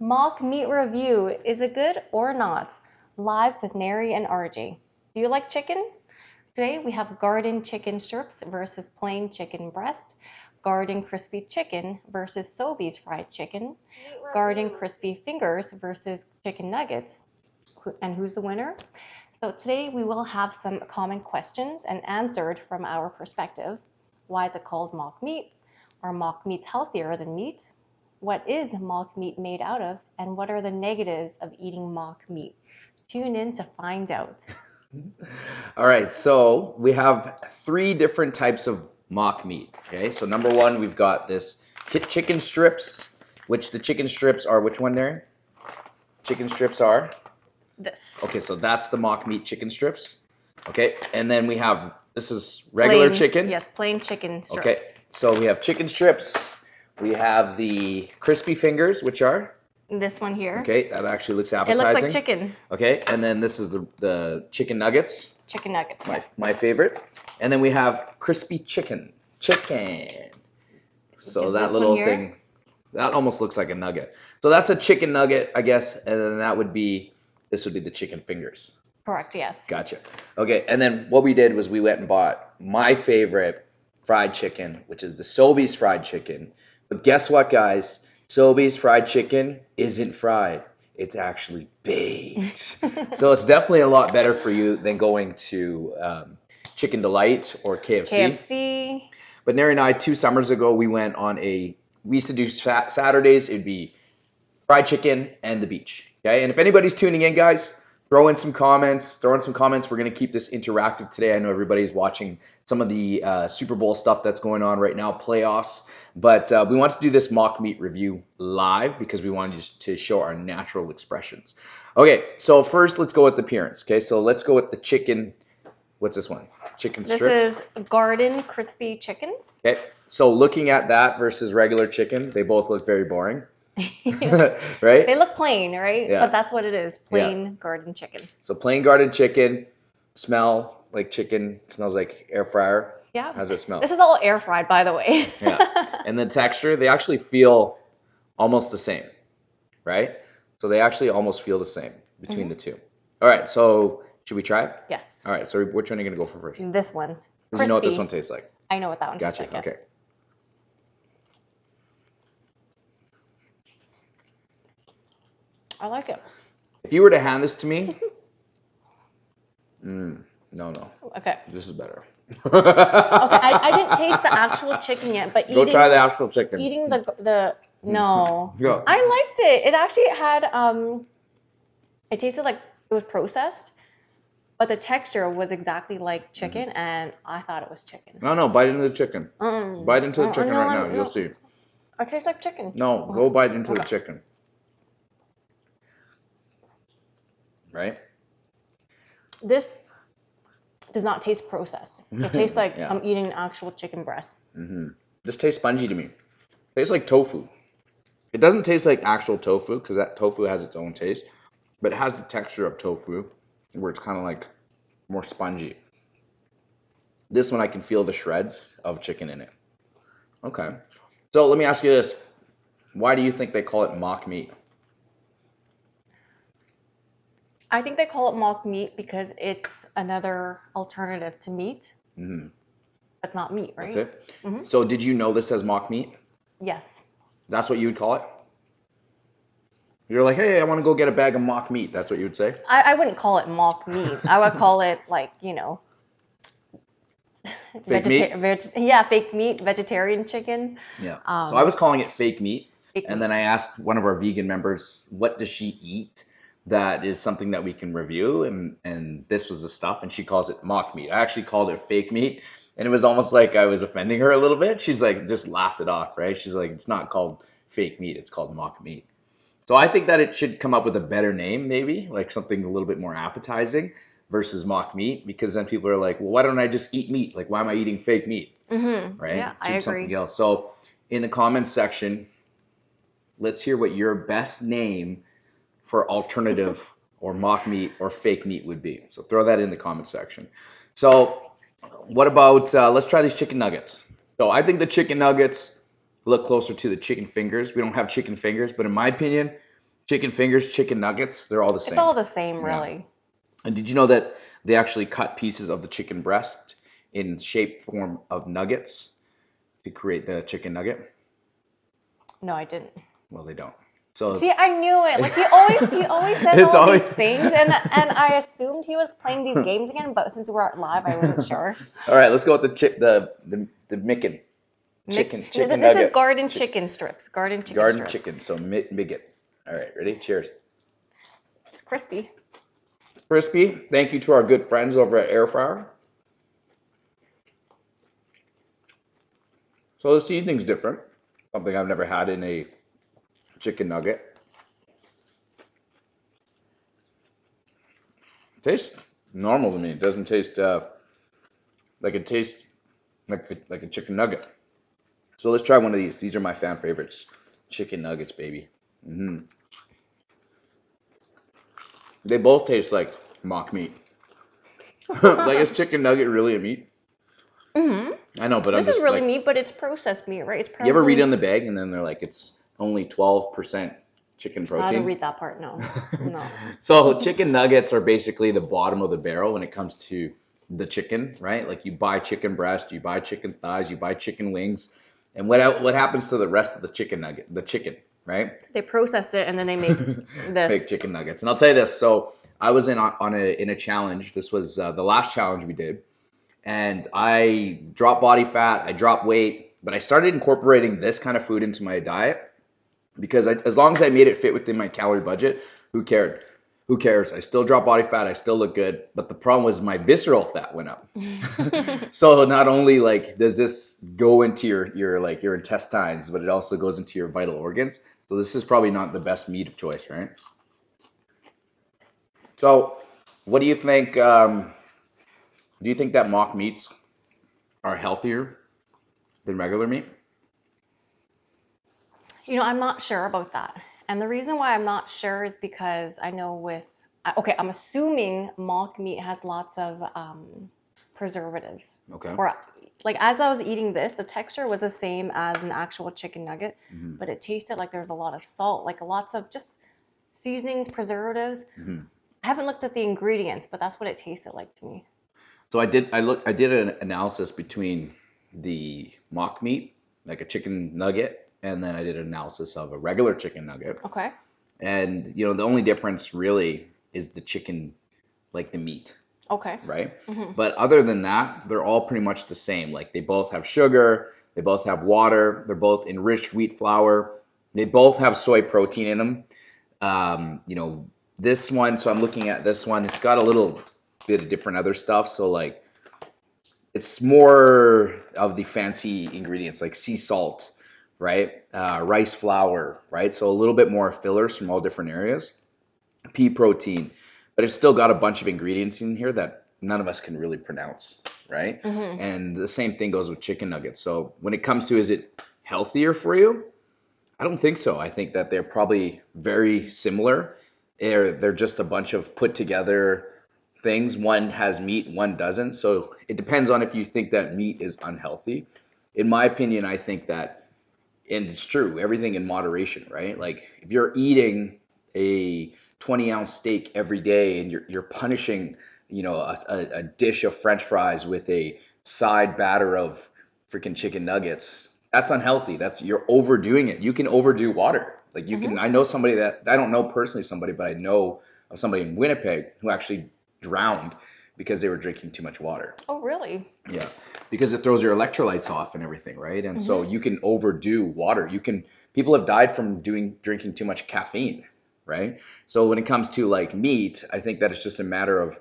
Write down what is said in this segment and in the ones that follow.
Mock meat review. Is it good or not? Live with Neri and RJ. Do you like chicken? Today we have garden chicken strips versus plain chicken breast, garden crispy chicken versus Sobeys fried chicken, garden crispy fingers versus chicken nuggets. And who's the winner? So today we will have some common questions and answered from our perspective. Why is it called mock meat? Are mock meats healthier than meat? What is mock meat made out of? And what are the negatives of eating mock meat? Tune in to find out. All right, so we have three different types of mock meat. Okay, so number one, we've got this chicken strips, which the chicken strips are which one there? Chicken strips are? This. Okay, so that's the mock meat chicken strips. Okay, and then we have this is regular Plain- chicken. Yes, plain chicken strips. Okay, so we have chicken strips. We have the crispy fingers, which are This one here. okay. That actually looks appetizing. It looks like chicken. Okay, and then this is the the chicken nuggets, Chicken nuggets. my yes. my favorite. And then we have crispy chicken, chicken. So Just that little thing, that almost looks like a nugget. So that's a chicken nugget, I guess, and then that would be this would be the chicken fingers. Correct, yes. Gotcha. Okay, and then what we did was we went and bought my favorite fried chicken, which is the Sobeys fried chicken. But guess what, guys? Sobeys fried chicken isn't fried. It's actually baked. so it's definitely a lot better for you than going to um, Chicken Delight or KFC. KFC. But Neri and I, two summers ago, we went on a. We used to do Saturdays. It'd be fried chicken and the beach. Okay, and if anybody's tuning in, guys, throw in some comments. Throw in some comments. We're gonna keep this interactive today. I know everybody's watching some of the uh, Super Bowl stuff that's going on right now, playoffs. But uh, we want to do this mock meat review live because we wanted to show our natural expressions. Okay, so first let's go with the appearance. Okay, so let's go with the chicken. What's this one? Chicken strips. This is garden crispy chicken. Okay, so looking at that versus regular chicken, they both look very boring, they look plain, right? Yeah. But that's what it is. Plain garden chicken. So plain garden chicken, smell like chicken, smells like air fryer. Yeah. How's it smell? This is all air fried, by the way. Yeah. And the texture, they actually feel almost the same, right? So they actually almost feel the same between mm-hmm. the two. All right, so should we try it? yes. All right, so which one are you gonna go for first? This one. you know what this one tastes like. I know what that one tastes Gotcha. like. yeah. Okay. I like it. If you were to hand this to me, mm, no, no, Okay. this is better. Okay. I, I didn't taste the actual chicken yet, but Go eating try the actual chicken. eating the the no. Go. I liked it. It actually had um it tasted like it was processed, but the texture was exactly like chicken and I thought it was chicken. No, no, bite into the chicken. Mm. Bite into the chicken no, right no, now. You'll see. It tastes like chicken. No, go bite into the chicken. Right? This does not taste processed. It tastes like Yeah. I'm eating actual chicken breast. Mm-hmm. This tastes spongy to me. Tastes like tofu. It doesn't taste like actual tofu because that tofu has its own taste, but it has the texture of tofu where it's kind of like more spongy. This one I can feel the shreds of chicken in it. Okay. So let me ask you this. Why do you think they call it mock meat? I think they call it mock meat because it's another alternative to meat. hmm That's not meat, right? That's it. Mhm. So did you know this as mock meat? Yes. That's what you would call it? You're like, hey, I want to go get a bag of mock meat. That's what you would say? I, I wouldn't call it mock meat. I would call it like, you know, Fake meat? veg- yeah, fake meat, vegetarian chicken. Yeah. Um, so I was calling it fake meat. Fake And meat. then I asked one of our vegan members, what does she eat that is something that we can review? And, and this was the stuff. And she calls it mock meat. I actually called it fake meat. And it was almost like I was offending her a little bit. She's like, just laughed it off, right? She's like, it's not called fake meat, it's called mock meat. So I think that it should come up with a better name, maybe, like something a little bit more appetizing versus mock meat, because then people are like, well, why don't I just eat meat? Like, why am I eating fake meat? Mm-hmm. right? Yeah, I agree. Something else. So in the comments section, let's hear what your best name for alternative or mock meat or fake meat would be. So throw that in the comment section. So what about uh, let's try these chicken nuggets. So I think the chicken nuggets look closer to the chicken fingers. We don't have chicken fingers, but in my opinion, chicken fingers, chicken nuggets, they're all the same. It's all the same, Yeah. really. And did you know that they actually cut pieces of the chicken breast in shape form of nuggets to create the chicken nugget? No, I didn't. Well, they don't. So See, I knew it. Like he always, he always says all always- these things, and and I assumed he was playing these games again. But since we're live, I wasn't sure. all right, let's go with the chick the the the Micken chicken chicken This nugget is garden chicken strips. Garden chicken garden strips. chicken. So mi-. All right, ready? Cheers. It's crispy. Crispy. Thank you to our good friends over at Air Fryer. So the seasoning's different. Something I've never had in a chicken nugget. Tastes normal to me. It doesn't taste uh, like it tastes like a- like a chicken nugget. So let's try one of these. These are my fan favorites. Chicken nuggets, baby. hmm They both taste like mock meat. like is chicken nugget really a meat? hmm I know, but This I'm just is really like, meat, but it's processed meat, right? It's you ever read probably- on the bag and then they're like it's only 12% chicken protein. I didn't read that part. No, no. So chicken nuggets are basically the bottom of the barrel when it comes to the chicken, right? Like you buy chicken breast, you buy chicken thighs, you buy chicken wings, and what what happens to the rest of the chicken nugget? The chicken, right? They processed it and then they make this. Big chicken nuggets. And I'll tell you this. So I was in on, on a in a challenge. This was uh, the last challenge we did, and I dropped body fat. I dropped weight, but I started incorporating this kind of food into my diet because I, as long as I made it fit within my calorie budget, who cared? Who cares? I still drop body fat. I still look good. But the problem was my visceral fat went up. so not only like does this go into your your like your intestines, but it also goes into your vital organs. So this is probably not the best meat of choice, right? So, what do you think? Um, do you think that mock meats are healthier than regular meat? You know, I'm not sure about that. And the reason why I'm not sure is because I know with, okay, I'm assuming mock meat has lots of um, preservatives. Okay. Or, like, as I was eating this, the texture was the same as an actual chicken nugget, Mhm. but it tasted like there was a lot of salt, like lots of just seasonings, preservatives. Mhm. I haven't looked at the ingredients, but that's what it tasted like to me. So I did. I look. I did an analysis between the mock meat, like a chicken nugget, and then I did an analysis of a regular chicken nugget. Okay. And you know, the only difference really is the chicken, like the meat, Okay. right? hmm But other than that, they're all pretty much the same. Like they both have sugar, they both have water, they're both enriched wheat flour, they both have soy protein in them. Um, you know, this one, so I'm looking at this one, it's got a little bit of different other stuff. So like it's more of the fancy ingredients like sea salt, right? Uh, rice flour, right? So a little bit more fillers from all different areas. Pea protein, but it's still got a bunch of ingredients in here that none of us can really pronounce, right? hmm And the same thing goes with chicken nuggets. So when it comes to is it healthier for you? I don't think so. I think that they're probably very similar. They're they're just a bunch of put together things. One has meat, one doesn't. So it depends on if you think that meat is unhealthy. In my opinion, I think that and it's true, everything in moderation, right? Like if you're eating a 20 ounce steak every day and you're you're punishing, you know, a, a, a dish of French fries with a side batter of freaking chicken nuggets, that's unhealthy. That's you're overdoing it. You can overdo water. Like you can. Mm-hmm. I know somebody that I don't know personally somebody, but I know of somebody in Winnipeg who actually drowned because they were drinking too much water. Oh, really? Yeah, because it throws your electrolytes off and everything, right? And so you can overdo water. You can people have died from doing drinking too much caffeine, right? So when it comes to like meat, I think that it's just a matter of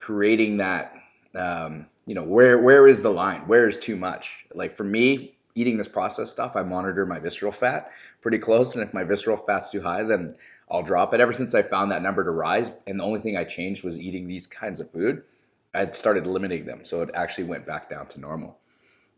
creating that um, you know, where where is the line? Where is too much? Like for me, eating this processed stuff, I monitor my visceral fat pretty close, and if my visceral fat's too high, then I'll drop it. Ever since I found that number to rise, and the only thing I changed was eating these kinds of food, I started limiting them, so it actually went back down to normal.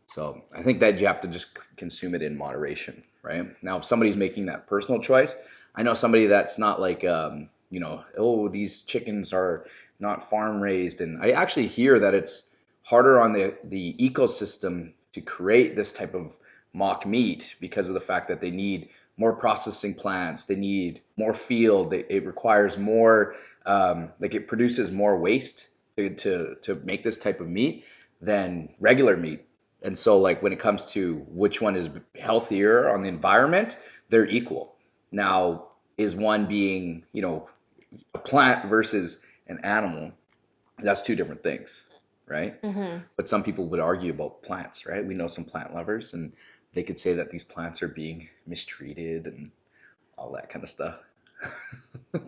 So I think that you have to just consume it in moderation, right? Now, if somebody's making that personal choice, I know somebody that's not like, um, you know, oh, these chickens are not farm raised, and I actually hear that it's harder on the the ecosystem to create this type of mock meat because of the fact that they need more processing plants. They need more field. It, it requires more, um, like it produces more waste to, to make this type of meat than regular meat. And so, like when it comes to which one is healthier on the environment, they're equal. Now, is one being, you know, a plant versus an animal? That's two different things, right? hmm But some people would argue about plants, right? We know some plant lovers, and they could say that these plants are being mistreated and all that kind of stuff.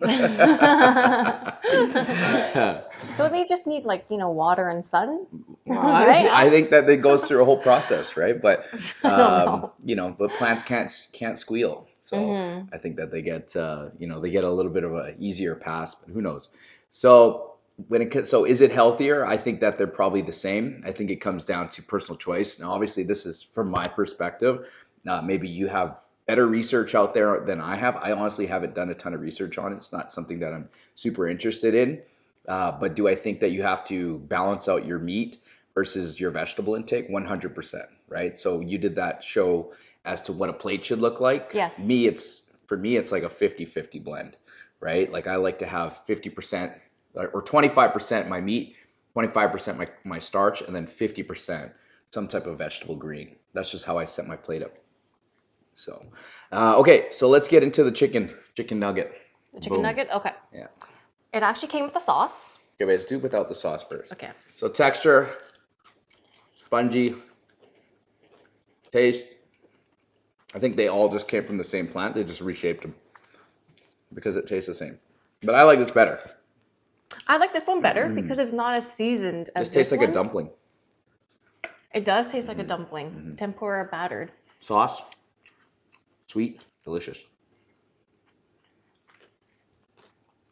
So they just need like, you know, water and sun, Well, right? I, I think that it goes through a whole process, right? But um, know. you know, but plants can't can't squeal, so Mhm. I think that they get uh, you know they get a little bit of a easier pass, but who knows? So when it so is it healthier? I think that they're probably the same. I think it comes down to personal choice. Now, obviously, this is from my perspective. Uh, maybe you have better research out there than I have. I honestly haven't done a ton of research on it. It's not something that I'm super interested in. Uh, but do I think that you have to balance out your meat versus your vegetable intake? 100%, right? So you did that show as to what a plate should look like. Yes. Me, it's for me, it's like a 50-50 blend, right? Like I like to have 50% or 25% my meat, 25% my, my starch, and then 50% some type of vegetable green. That's just how I set my plate up. So, uh, okay, so let's get into the chicken chicken nugget. The chicken Boom. nugget? Okay. Yeah. It actually came with the sauce. Okay, let's do without the sauce first. Okay. So texture, spongy, taste. I think they all just came from the same plant. They just reshaped them because it tastes the same. But I like this better. I like this one better Mm. because it's not as seasoned as Just tastes this like a dumpling. It does taste like a dumpling, Mhm. tempura battered. Sauce, sweet, delicious.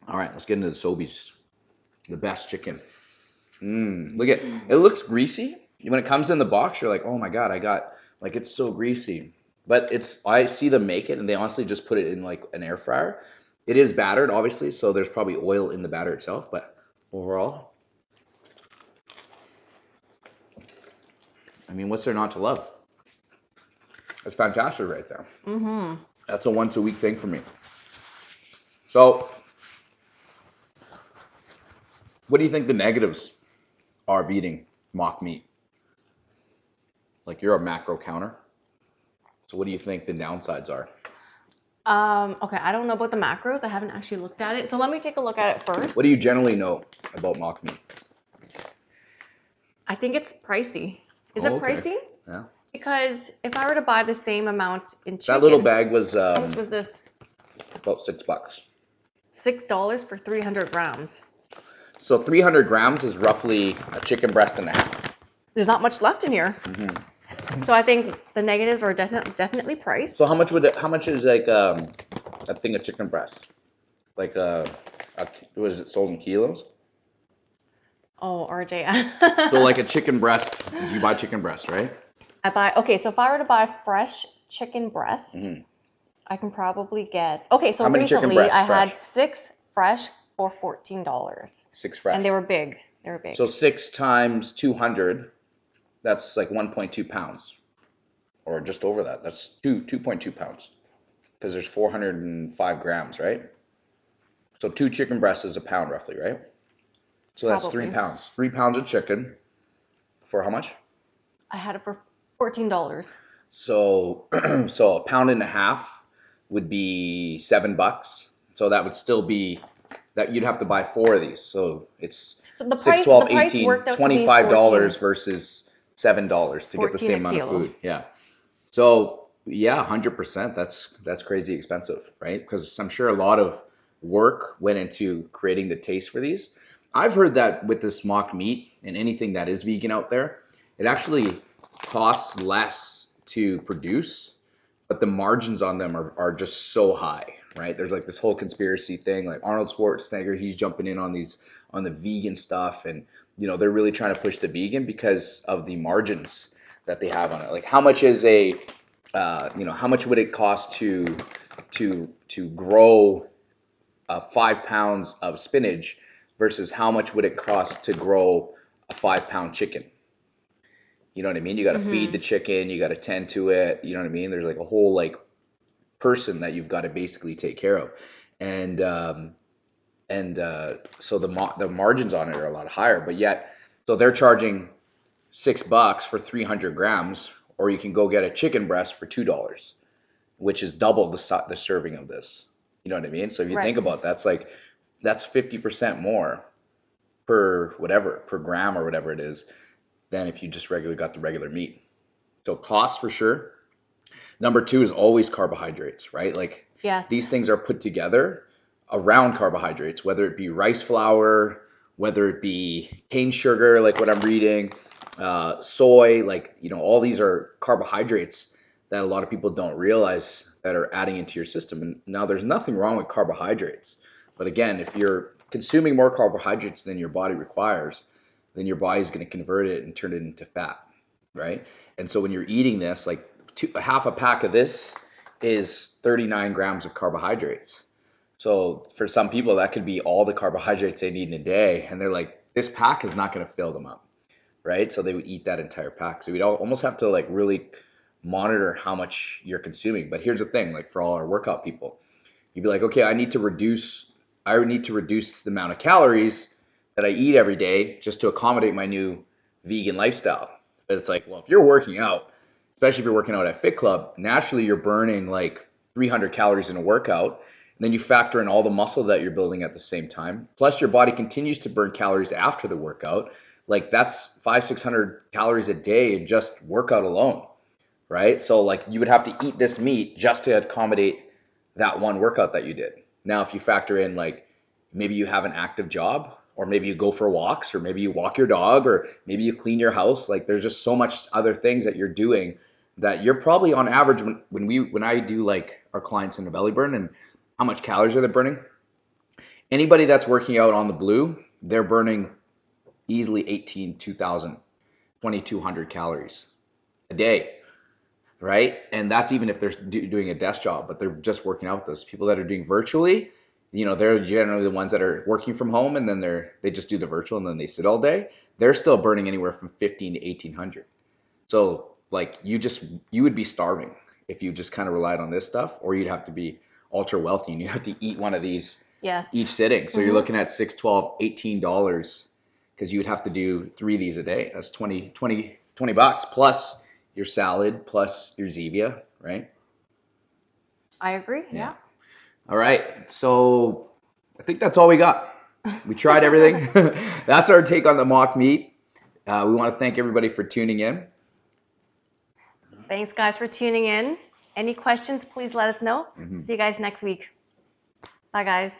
All right, let's get into the Sobeys. The best chicken. Mmm, look at it looks greasy. When it comes in the box, you're like, oh my god, I got like it's so greasy. But it's I see them make it and they honestly just put it in like an air fryer. It is battered, obviously, so there's probably oil in the batter itself, but overall. I mean, what's there not to love? It's fantastic right there. Mm-hmm. That's a once a week thing for me. So, what do you think the negatives are of eating mock meat? Like you're a macro counter. So, what do you think the downsides are? Um, okay, I don't know about the macros. I haven't actually looked at it. So let me take a look at it first. What do you generally know about mock meat? I think it's pricey. Is Oh, it okay. pricey? Yeah. Because if I were to buy the same amount in chicken, That little bag was how um, much was this? about six bucks. Six dollars for 300 grams. So, 300 grams is roughly a chicken breast and a half. There's not much left in here. Mhm. So I think the negatives are definitely definitely price. So, how much would it, how much is like um, a thing of chicken breast? Like uh, a what is it sold in kilos? oh, RJ. So like a chicken breast, you buy chicken breast, right? I buy okay, so if I were to buy fresh chicken breast, Mhm. I can probably get okay, so How many chicken recently breasts I had six fresh for fourteen dollars. Six fresh. And they were big. They were big. so six times two hundred, that's like one point two pounds, or just over that. That's two two point two pounds, because there's four hundred and five grams, right? So two chicken breasts is a pound roughly, right? So that's three pounds. Three pounds of chicken for how much? I had it for fourteen dollars. So so a pound and a half would be seven bucks. So that would still be that you'd have to buy four of these. So it's So the price, twelve, the price eighteen, worked out to me twenty-five dollars 14. versus seven dollars to get the same amount of food. Yeah. So yeah, hundred percent. That's that's crazy expensive, right? Because I'm sure a lot of work went into creating the taste for these. I've heard that with this mock meat and anything that is vegan out there, it actually costs less to produce, but the margins on them are, are just so high, right? There's like this whole conspiracy thing, like Arnold Schwarzenegger, he's jumping in on these on the vegan stuff, and you know they're really trying to push the vegan because of the margins that they have on it. Like how much is a, uh, you know, how much would it cost to to to grow uh, five pounds of spinach versus how much would it cost to grow a five pound chicken? You know what I mean? You got to feed Mhm. the chicken, you got to tend to it. You know what I mean? There's like a whole like person that you've got to basically take care of, and um, and uh, so the ma- the margins on it are a lot higher. But yet, so they're charging six bucks for 300 grams, or you can go get a chicken breast for two dollars, which is double the the serving of this. You know what I mean? So if you Right. think about that's like that's 50% more per whatever per gram or whatever it is than if you just regularly got the regular meat. So cost for sure. Number two is always carbohydrates, right? Like Yes. these things are put together around carbohydrates, whether it be rice flour, whether it be cane sugar, like what I'm reading, uh, soy, like, you know, all these are carbohydrates that a lot of people don't realize that are adding into your system. And now there's nothing wrong with carbohydrates. But again, if you're consuming more carbohydrates than your body requires, then your body is going to convert it and turn it into fat, right? And so when you're eating this, like two, half a pack of this is 39 grams of carbohydrates. So for some people, that could be all the carbohydrates they need in a day, and they're like, this pack is not going to fill them up, right? So they would eat that entire pack. So we'd al- almost have to like really monitor how much you're consuming. But here's the thing, like for all our workout people, you'd be like, okay, I need to reduce, I need to reduce the amount of calories that I eat every day just to accommodate my new vegan lifestyle. But it's like, well, if you're working out, especially if you're working out at Fit Club, naturally you're burning like 300 calories in a workout. And then you factor in all the muscle that you're building at the same time. Plus, your body continues to burn calories after the workout. Like that's five, 600 calories a day in just workout alone, right? So, like, you would have to eat this meat just to accommodate that one workout that you did. Now, if you factor in, like, maybe you have an active job, or maybe you go for walks, or maybe you walk your dog, or maybe you clean your house, like, there's just so much other things that you're doing that you're probably on average when, when we when I do like our clients in the belly burn and how much calories are they burning? Anybody that's working out on the blue, they're burning easily 18, 2000, 2200 calories a day, right? And that's even if they're do, doing a desk job, but they're just working out with this. People that are doing virtually, you know, they're generally the ones that are working from home and then they're they just do the virtual and then they sit all day. They're still burning anywhere from 15 to 1800. So like you just you would be starving if you just kind of relied on this stuff, or you'd have to be ultra wealthy and you have to eat one of these yes. each sitting. So you're Mhm. looking at six, 12, 18 dollars because you would have to do three of these a day. That's 20, 20, 20 bucks plus your salad plus your Zevia, right? I agree. Yeah. Yeah. All right. So I think that's all we got. We tried everything. that's our take on the mock meat. Uh, we want to thank everybody for tuning in. Thanks, guys, for tuning in. Any questions, please let us know. Mhm. See you guys next week. Bye, guys.